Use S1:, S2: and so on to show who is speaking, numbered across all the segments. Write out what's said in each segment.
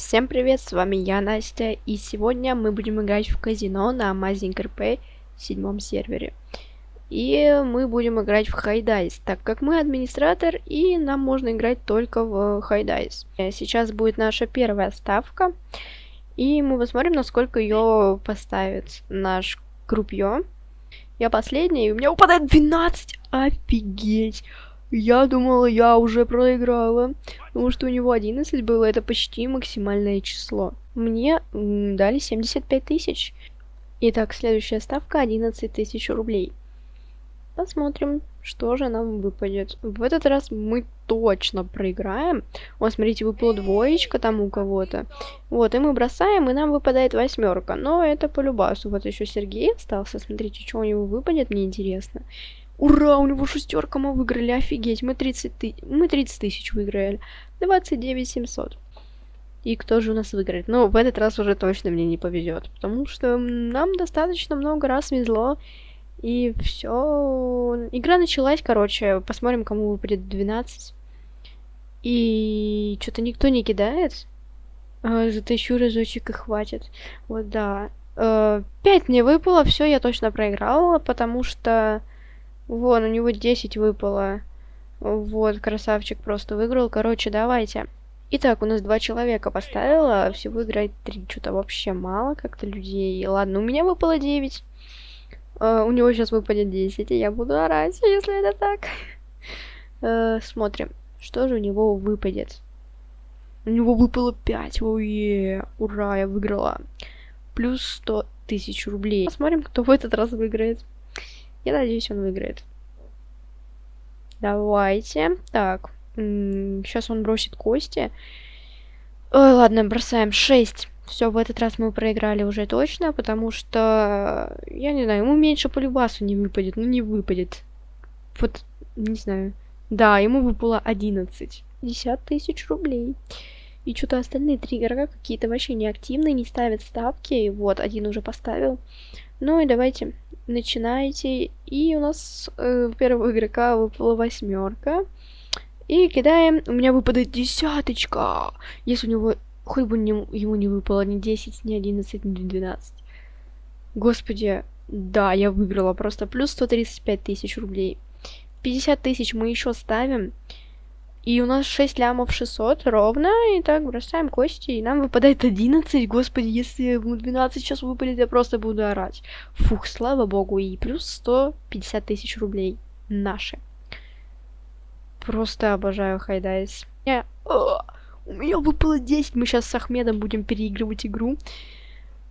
S1: Всем привет, с вами я, Настя, и сегодня мы будем играть в казино на Amazing RP седьмом сервере. И мы будем играть в Хайдайс, так как мы администратор, и нам можно играть только в Хайдайс. Сейчас будет наша первая ставка, и мы посмотрим, насколько ее поставит наш крупье. Я последняя, и у меня упадает 12, офигеть! Я думала, я уже проиграла. Потому что у него 11 было, это почти максимальное число. Мне дали 75 тысяч. Итак, следующая ставка 11 тысяч рублей. Посмотрим, что же нам выпадет. В этот раз мы точно проиграем. Вот, смотрите, выпала двоечка там у кого-то. Вот, и мы бросаем, и нам выпадает восьмерка. Но это по любасу. Вот еще Сергей остался. Смотрите, что у него выпадет, мне интересно. Ура, у него шестерка, мы выиграли, офигеть, мы 30 тысяч, мы 30 тысяч выиграли, 29 700. И кто же у нас выиграет? Ну, в этот раз уже точно мне не повезет, потому что нам достаточно много раз везло, и все. Игра началась, короче, посмотрим, кому выпадет 12. И что-то никто не кидает. А, затащу разочек и хватит. Вот, да. А, 5 мне выпало, все, я точно проиграла, потому что Вон, у него 10 выпало. Вот, красавчик просто выиграл. Короче, давайте. Итак, у нас два человека поставила, всего играет три. Что-то вообще мало как-то людей. Ладно, у меня выпало 9. Uh, у него сейчас выпадет 10, и я буду орать, если это так. Uh, смотрим, что же у него выпадет. У него выпало 5. Ой, ура, я выиграла. Плюс 100 тысяч рублей. Посмотрим, кто в этот раз выиграет. Я надеюсь, он выиграет. Давайте. Так. Сейчас он бросит кости. Ой, ладно, бросаем 6. Все, в этот раз мы проиграли уже точно, потому что, я не знаю, ему меньше по любасу не выпадет, ну не выпадет. Вот, не знаю. Да, ему выпало 11. 50 тысяч рублей. И что-то остальные три игрока какие-то вообще неактивные, не ставят ставки. Вот, один уже поставил. Ну и давайте начинайте. И у нас э, первого игрока выпала восьмерка. И кидаем. У меня выпадает десяточка. Если у него хоть бы не, ему не выпало ни 10, ни 11, ни 12. Господи, да, я выиграла просто плюс 135 тысяч рублей. 50 тысяч мы еще ставим. И у нас 6 лямов 600 ровно. И так бросаем кости. И нам выпадает 11. Господи, если ему 12 сейчас выпадет, я просто буду орать. Фух, слава богу. И плюс 150 тысяч рублей. Наши. Просто обожаю Хайдайс. Я... у меня выпало 10. Мы сейчас с Ахмедом будем переигрывать игру.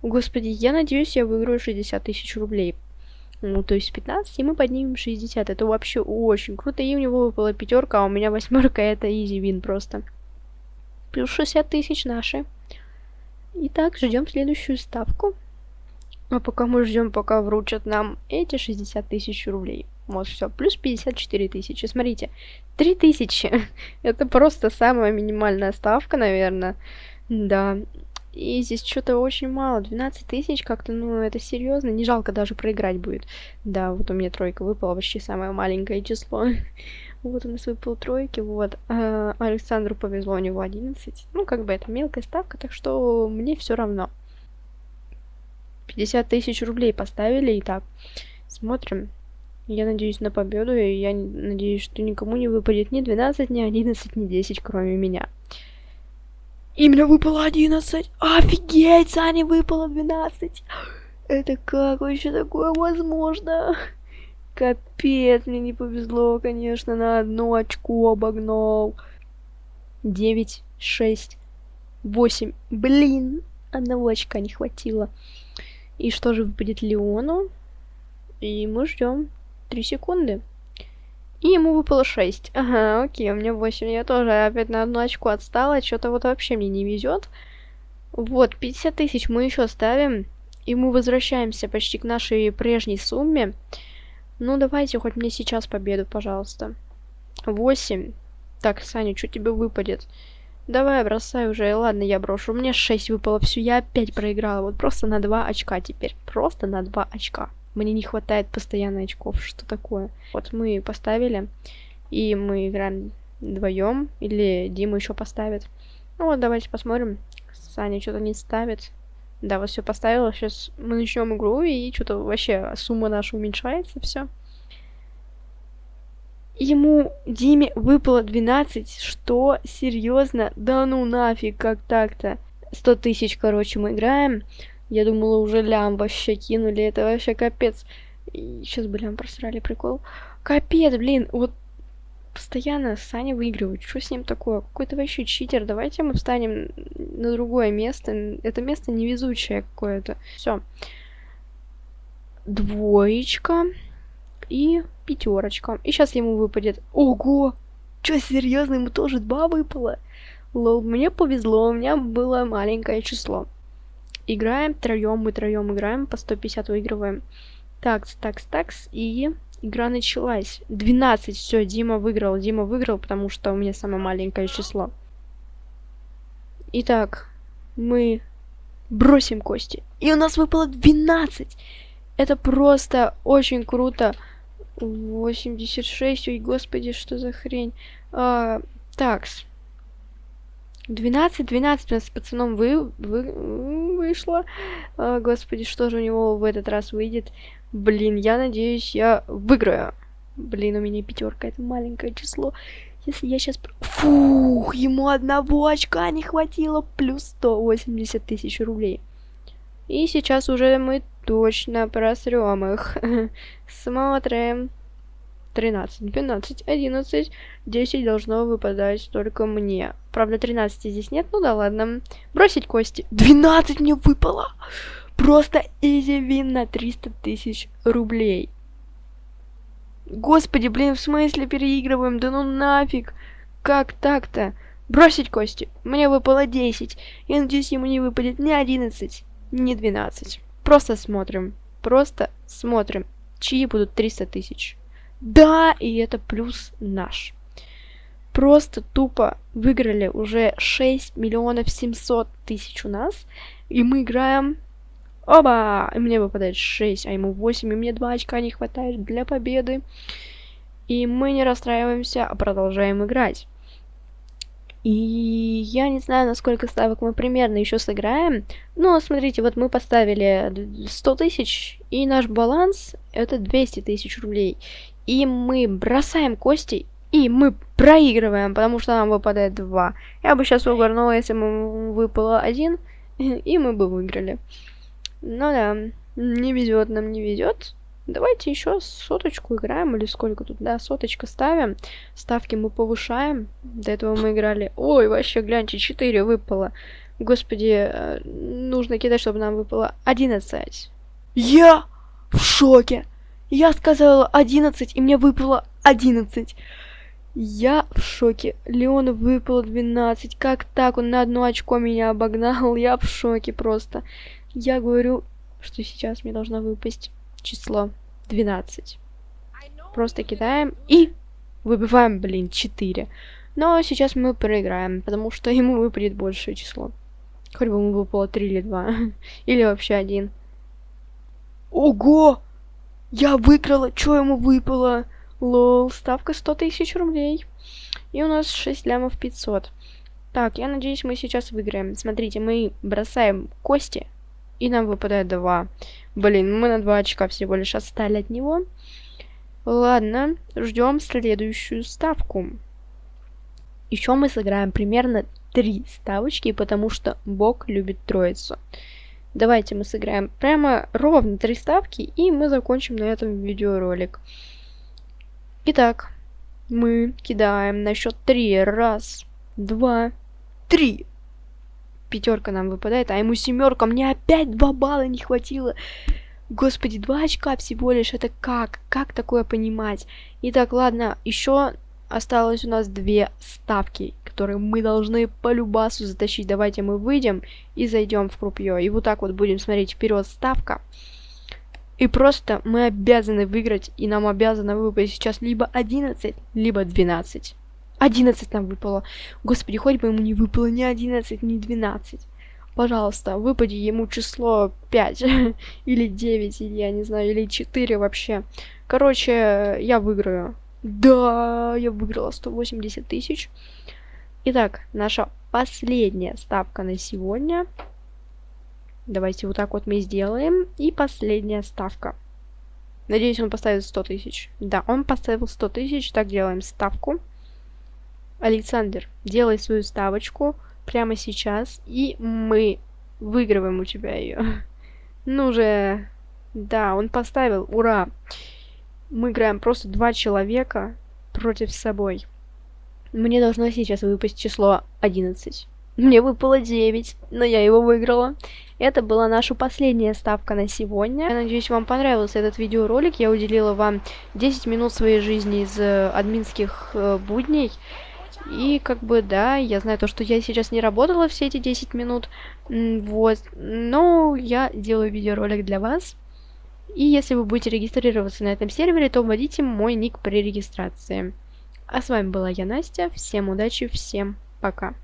S1: Господи, я надеюсь, я выиграю 60 тысяч рублей. Ну, то есть 15, и мы поднимем 60. Это вообще очень круто. И у него выпала пятерка, а у меня восьмерка. Это изи вин просто. Плюс 60 тысяч наши. Итак, ждем следующую ставку. А пока мы ждем, пока вручат нам эти 60 тысяч рублей. Вот, все, плюс 54 тысячи. Смотрите, 3 тысячи. Это просто самая минимальная ставка, наверное. Да, и здесь что-то очень мало. 12 тысяч как-то, ну, это серьезно. Не жалко даже проиграть будет. Да, вот у меня тройка выпала, вообще самое маленькое число. Вот у нас выпал тройки, вот. А, Александру повезло, у него 11. Ну, как бы это мелкая ставка, так что мне все равно. 50 тысяч рублей поставили, и так. Смотрим. Я надеюсь на победу, и я надеюсь, что никому не выпадет ни 12, ни 11, ни 10, кроме меня. Именно выпало 11. Офигеть, Сане выпало 12. Это как вообще такое возможно? Капец, мне не повезло, конечно, на одно очко обогнал. 9, 6, 8. Блин, одного очка не хватило. И что же выпадет Леону? И мы ждем 3 секунды. И ему выпало 6. Ага, окей, у меня 8. Я тоже опять на одну очку отстала. Что-то вот вообще мне не везет. Вот, 50 тысяч мы еще ставим. И мы возвращаемся почти к нашей прежней сумме. Ну, давайте хоть мне сейчас победу, пожалуйста. 8. Так, Саня, что тебе выпадет? Давай, бросай уже. Ладно, я брошу. У меня 6 выпало. Все, я опять проиграла. Вот просто на 2 очка теперь. Просто на 2 очка. Мне не хватает постоянно очков. Что такое? Вот мы поставили. И мы играем вдвоем. Или Дима еще поставит. Ну вот, давайте посмотрим. Саня что-то не ставит. Да, вот все поставила. Сейчас мы начнем игру, и что-то вообще сумма наша уменьшается, все. Ему, Диме, выпало 12. Что? Серьезно? Да ну нафиг, как так-то? 100 тысяч, короче, мы играем. Я думала, уже лям вообще кинули. Это вообще капец. И сейчас бы лям просрали, прикол. Капец, блин, вот постоянно Саня выигрывает. Что с ним такое? Какой-то вообще читер. Давайте мы встанем на другое место. Это место невезучее какое-то. Все. Двоечка. И пятерочка. И сейчас ему выпадет. Ого! Че, серьезно, ему тоже два выпало? Лол, мне повезло, у меня было маленькое число. Играем троем, мы троем играем, по 150 выигрываем. Такс, такс, такс, и игра началась. 12, все, Дима выиграл, Дима выиграл, потому что у меня самое маленькое число. Итак, мы бросим кости. И у нас выпало 12. Это просто очень круто. 86, ой, господи, что за хрень. А, такс. 12, 12 у нас с пацаном вы, вы, вышло. А, господи, что же у него в этот раз выйдет? Блин, я надеюсь, я выиграю. Блин, у меня пятерка, это маленькое число. Если я сейчас... Фух, ему одного очка не хватило, плюс 180 тысяч рублей. И сейчас уже мы точно просрем их. Смотрим. 13, 12, 11, 10 должно выпадать только мне. Правда, 13 здесь нет, ну да ладно. Бросить кости. 12 мне выпало! Просто изи вин на 300 тысяч рублей. Господи, блин, в смысле переигрываем? Да ну нафиг! Как так-то? Бросить кости. Мне выпало 10. Я надеюсь, ему не выпадет ни 11, ни 12. Просто смотрим. Просто смотрим, чьи будут 300 тысяч. Да, и это плюс наш. Просто тупо выиграли уже 6 миллионов 700 тысяч у нас. И мы играем... Оба! И мне выпадает 6, а ему 8, и мне 2 очка не хватает для победы. И мы не расстраиваемся, а продолжаем играть. И я не знаю, насколько ставок мы примерно еще сыграем. Но смотрите, вот мы поставили 100 тысяч, и наш баланс это 200 тысяч рублей и мы бросаем кости, и мы проигрываем, потому что нам выпадает 2. Я бы сейчас угорнула, если бы выпало 1, и мы бы выиграли. Ну да, не везет нам, не везет. Давайте еще соточку играем, или сколько тут, да, соточка ставим. Ставки мы повышаем. До этого мы играли... Ой, вообще, гляньте, 4 выпало. Господи, э, нужно кидать, чтобы нам выпало 11. Я в шоке! Я сказала 11, и мне выпало 11. Я в шоке. Леону выпало 12. Как так? Он на одно очко меня обогнал. Я в шоке просто. Я говорю, что сейчас мне должно выпасть число 12. Просто кидаем и выбиваем, блин, 4. Но сейчас мы проиграем, потому что ему выпадет большее число. Хоть бы ему выпало 3 или 2. или вообще один. Ого! Я выиграла, что ему выпало? Лол, ставка 100 тысяч рублей. И у нас 6 лямов 500. Так, я надеюсь, мы сейчас выиграем. Смотрите, мы бросаем кости, и нам выпадает 2. Блин, мы на 2 очка всего лишь отстали от него. Ладно, ждем следующую ставку. Еще мы сыграем примерно 3 ставочки, потому что Бог любит троицу. Давайте мы сыграем прямо ровно три ставки, и мы закончим на этом видеоролик. Итак, мы кидаем на счет три. Раз, два, три. Пятерка нам выпадает, а ему семерка. Мне опять два балла не хватило. Господи, два очка всего лишь. Это как? Как такое понимать? Итак, ладно, еще осталось у нас две ставки которые мы должны по любасу затащить. Давайте мы выйдем и зайдем в крупье. И вот так вот будем смотреть вперед ставка. И просто мы обязаны выиграть, и нам обязаны выпасть сейчас либо 11, либо 12. 11 нам выпало. Господи, хоть бы ему не выпало ни 11, ни 12. Пожалуйста, выпади ему число 5, или 9, или я не знаю, или 4 вообще. Короче, я выиграю. Да, я выиграла 180 тысяч. Итак, наша последняя ставка на сегодня. Давайте вот так вот мы сделаем. И последняя ставка. Надеюсь, он поставит 100 тысяч. Да, он поставил 100 тысяч. Так, делаем ставку. Александр, делай свою ставочку прямо сейчас. И мы выигрываем у тебя ее. Ну же. Да, он поставил. Ура. Мы играем просто два человека против собой. Мне должно сейчас выпасть число 11. Мне выпало 9, но я его выиграла. Это была наша последняя ставка на сегодня. Я надеюсь, вам понравился этот видеоролик. Я уделила вам 10 минут своей жизни из э, админских э, будней. И как бы, да, я знаю то, что я сейчас не работала все эти 10 минут. Вот. Но я делаю видеоролик для вас. И если вы будете регистрироваться на этом сервере, то вводите мой ник при регистрации. А с вами была я, Настя. Всем удачи, всем пока.